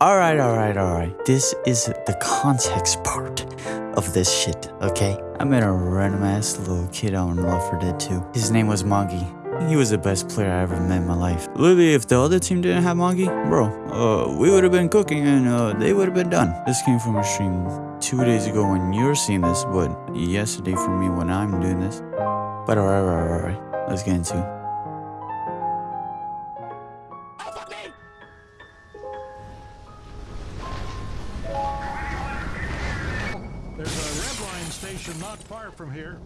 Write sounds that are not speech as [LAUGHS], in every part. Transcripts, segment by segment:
Alright, alright, alright. This is the context part of this shit, okay? I met a random ass little kid on Left 4 Dead 2. His name was Mongi. He was the best player I ever met in my life. Literally, if the other team didn't have Mongi, bro, uh, we would have been cooking and uh, they would have been done. This came from a stream two days ago when you're seeing this, but yesterday for me when I'm doing this. But alright, alright, alright. Let's get into it. Station not far from here.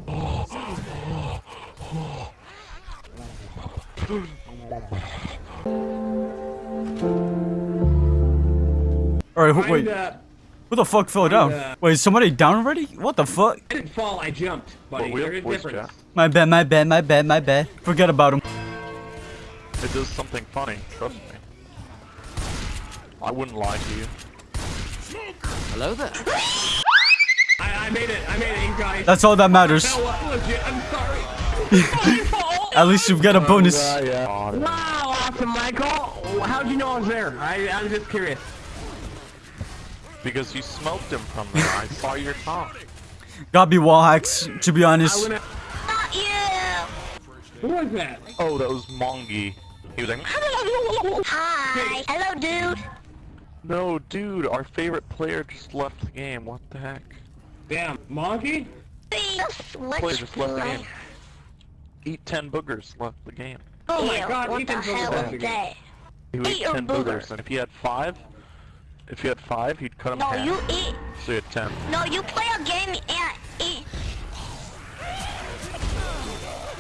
Alright, wait. Find, Who the fuck fell down? uh, Wait, is somebody down already? What the fuck? I didn't fall, I jumped, buddy. Well, we have There's a voice difference. chat. My bad, my bad, my bad, my bad. Forget about him. It does something funny, trust me. I wouldn't lie to you. I, I made it, I made it, you guys. That's all that matters. No, legit, I'm sorry. [LAUGHS] At least you've got a oh, bonus. yeah. wow, awesome, Michael. How'd you know I was there? I, I'm just curious. Because you smoked him from there. I saw your top. Gotta be wall hacks, to be I honest. went. Who was that? Oh, that was Mongi. He was like, Hi. Hello, dude. no, dude, our favorite player just left the game. What the heck? Damn, Monkey? What Player just left the game. Eat 10 boogers left the game. Oh, oh my Ew, God, what the Ethan's on the hell left is that? He Eat eat 10 boogers, and if you had 5, if you had 5, you'd cut him No, half. you eat. So you had 10. No, you play a game and eat.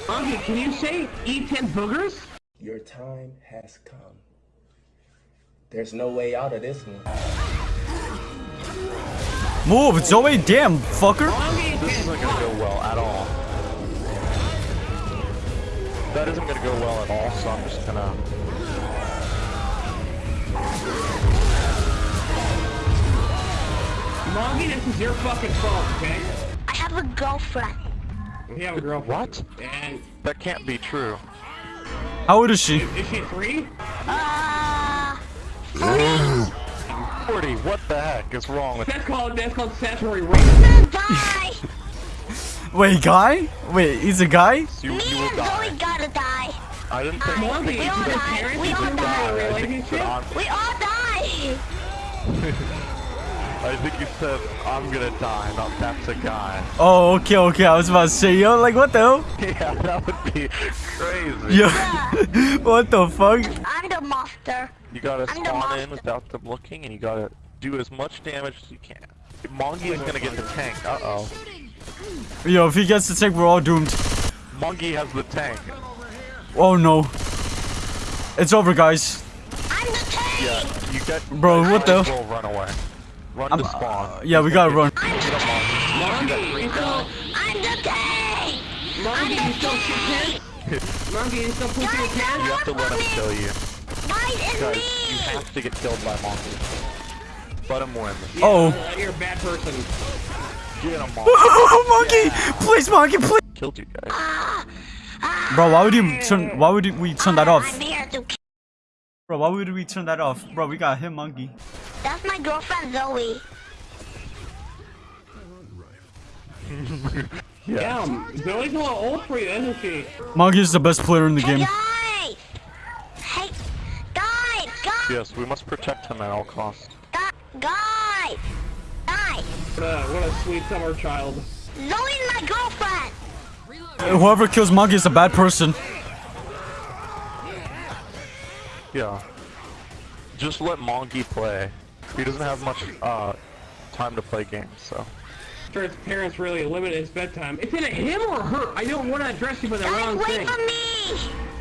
Monkey, can you say eat 10 boogers? Your time has come. There's no way out of this one. Move, Zoe, damn, fucker. Monkey, This isn't gonna go well at all. That isn't gonna go well at all, so I'm just gonna... Monkey, this is your fucking fault, okay? I have a girlfriend. We have a girlfriend. What? And That can't be true. How old is she? is she three? Uh, 40, what the heck is wrong with That's called, that's called statutory rape. bye. Wait, guy? Wait, he's a guy? you? Me You and die. Zoe gotta die. I didn't think Monkey, We all your die. parents We all didn't die. have a I think you said relationship? We all die. [LAUGHS] I think you said I'm gonna die, not that's a guy. Oh, okay, okay. I was about to say, yo, like, what the hell? [LAUGHS] Yeah, that would be crazy. Yo, [LAUGHS] what the fuck? I'm the monster. You gotta I'm spawn in without them looking, and you gotta do as much damage as you can. Mongi is gonna get the tank. Uh oh. Yo, if he gets the tank, we're all doomed. Mongi has the tank. Oh no. It's over, guys. I'm the tank. Yeah, you get. Bro, what the- Will run away. Run to spawn. Yeah, we gotta run. I'm the tank. Monkey, you still, I'm the tank. Monkey, you still shit pants? Monkey, you still pooping your You have to let him kill you. Mine is Guys, me. you have to get killed by Mongi. Let him win. Oh. Uh, You're a bad person. Get him, [LAUGHS] Mongi. Oh, monkey! Please, monkey, please! Killed you guys. Bro, why would you turn? Why would we turn that off? I'm here to. kill. Bro, why would we turn that off? Bro, we got him, monkey. That's my girlfriend Zoe. [LAUGHS] Damn, Zoe's a little old for you, isn't she? Monkey is the best player in the Hey game. guys! Hey, guys, guys, Yes, we must protect him at all costs. guys, guys, guys. What a, what a sweet summer child. Zoe's my girlfriend. Whoever kills monkey is a bad person. Yeah. Just let Monkey play. He doesn't have much uh time to play games, so. Sure, his parents really limit his bedtime. It's in him or her? I don't want to address you by the Guys, wrong wait thing. for me.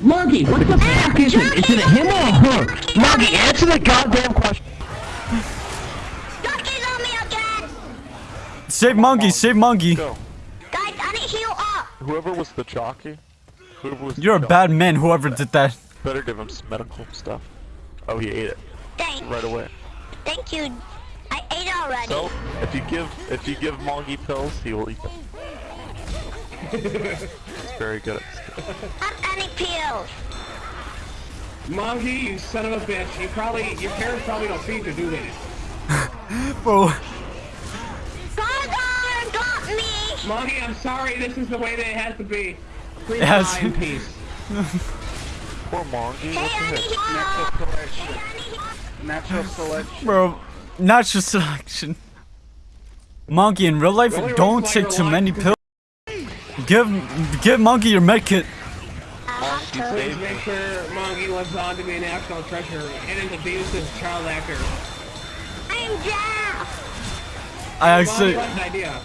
Monkey, what the fuck is it? Is it a him or a her? Monkey, answer the goddamn question. Ducky's on me again. Save monkey, save monkey. Go. Guys, I need heal up. Whoever was the jockey, whoever was You're a jockey, bad man, whoever did that. Better give him some medical stuff. Oh, he ate it Thanks. right away. Thank you. I ate already. So, if you give if you give Mongi pills, he will eat them. [LAUGHS] He's very good at this. Have any pills? Monkey, you son of a bitch. You probably, your parents probably don't feed you, do they? [LAUGHS] Bro, Gargar got me! Monkey, I'm sorry. This is the way that it has to be. Please It has die in peace. [LAUGHS] Poor Mongi. Hey, What the heck? Natural selection. bro, natural selection. Monkey, in real life, Really don't risks like take too many pills. [LAUGHS] Give, give Monkey your med kit. Make sure Monkey lives on to be a national treasure and is a abusive child actor. I'm down! I Monkey, actually, the idea?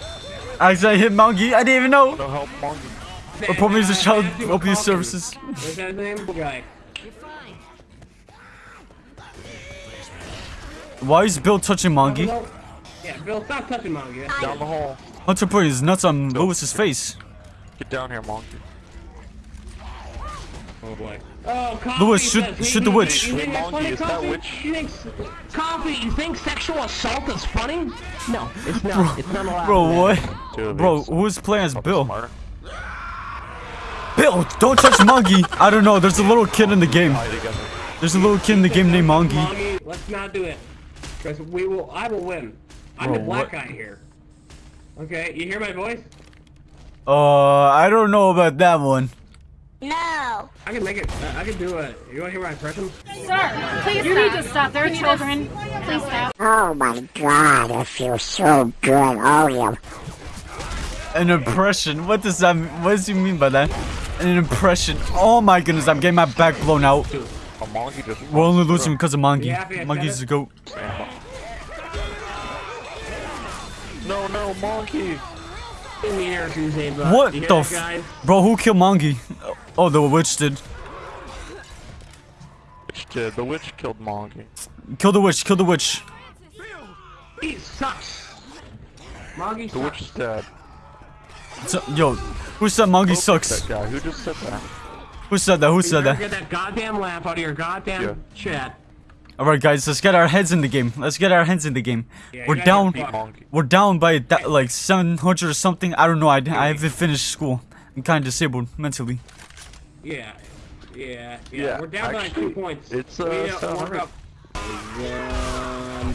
actually I hit Monkey. I didn't even know. No help, Mongi. Report me to Uh, child abuse services. What's that name? Guy. Why is Bill touching Monkey? Yeah, Bill, stop touching Monkey. Down the hall. Hunter put his nuts on Lewis's face. Get down here, Mongi. Oh boy. Oh, Coffee Lewis, shoot- says shoot the witch. think- You think that's Monkey, funny, is that witch? You think Coffee, you think sexual assault is funny? No, it's not. it's not allowed. Bro, what? Two Bro, who's playing as Bill? smarter. Bill, don't touch Monkey. I don't know. There's a little kid in the game. There's a little kid in the game named Monkey. Monkey, let's not do it. Because we will, I will win. I'm Bro, the black what- guy here. Okay, you hear my voice? Uh, I don't know about that one. No! I can make it, I can do it. You wanna hear my impression? Sir, please you need to stop. There are children. Please stop. Oh my god, I feel so good. Oh, yeah. An impression? What does that? mean? What does he mean by that? An impression? Oh my goodness! I'm getting my back blown out. A Mongi just. We're only losing because of Monkey. You happy I said Monkey's it? the goat. No, no, Monkey. In the air, Tuesday, What the that, f- guys? Bro, who killed Monkey? Oh, the witch did. Witch did. The witch killed Mongi. Kill the witch. Kill the witch. He sucks. Moggy The witch is dead. So, yo, who said Monkey sucks? That guy. Who just said that? Who said that? Who said that? get that goddamn laugh out of your goddamn Yeah. chat. All right, guys, let's get our heads in the game. Let's get our heads in the game. Yeah, We're down. are Beat fucked. Monkey. We're down by that, like 700 or something. I don't know. I, I haven't finished school. I'm kind of disabled mentally. Yeah. Yeah, yeah. Yeah, We're down by two points. it's, We uh, need to seven work hundred. up. Um,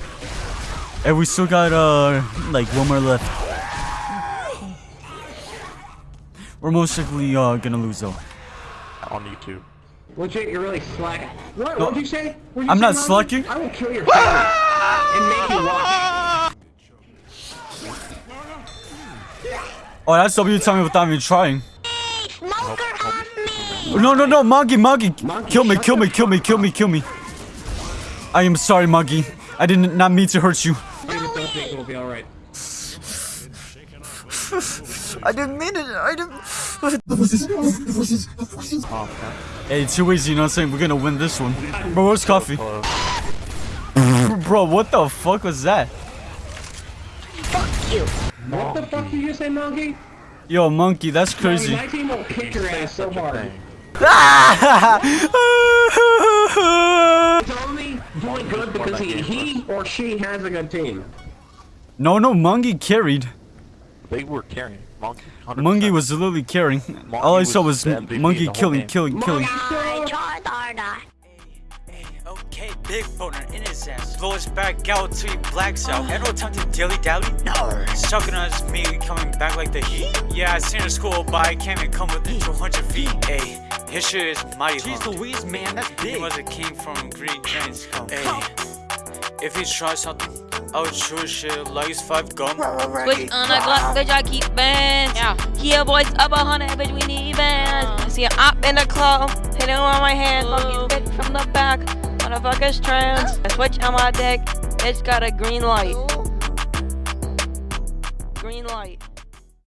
And we still got uh like one more left. We're most likely uh gonna lose though. On YouTube. Legit, you're really slacking. What? No, What'd you say? What'd you I'm say, not slacking. I will kill your family and make you watch. Oh, that's W tell me without me trying. Smoker on me! No, no, no, Monkey, Monkey, Monkey, kill me, kill me, kill me, kill me, kill me. I am sorry, Monkey. I did not mean to hurt you. I just don't think it'll be alright. [LAUGHS] I didn't mean it. I didn't. hey, too easy. You know what I'm saying? We're gonna win this one. Bro, where's coffee? Bro, what the fuck was that? Fuck you! What the fuck did you say, Monkey? Yo, Monkey, that's Monkey, crazy. my team will kick your ass [LAUGHS] so hard. It's only doing good because he, he or she has a good team. no, no, Monkey carried. They were carrying. Monkey. 100%. Monkey was literally carrying. All I saw was was the MVP Monkey the whole killing, killing, killing. I tried harder. Okay, big boner in his ass. Blow us back out till he blacks out. Had no time to dilly dally. No. Sucking on his me coming back like the heat. Yeah, I seen her school, but I can't even come within 200 feet. Hey, his shit is mighty Jeez Louise, man, that's big. He was a king from Green Giants. Hey, if he tries something, I would shoot his shit like it's five gum. Switch on a Glock, bitch, I keep bands. Yeah. Kia boys up a hundred, bitch, we need bands. Uh-huh. See an op in the club, hitting on my hand, fucking bitch from the back. Motherfuckers trans. I switch on my deck, it's got a green light. Green light.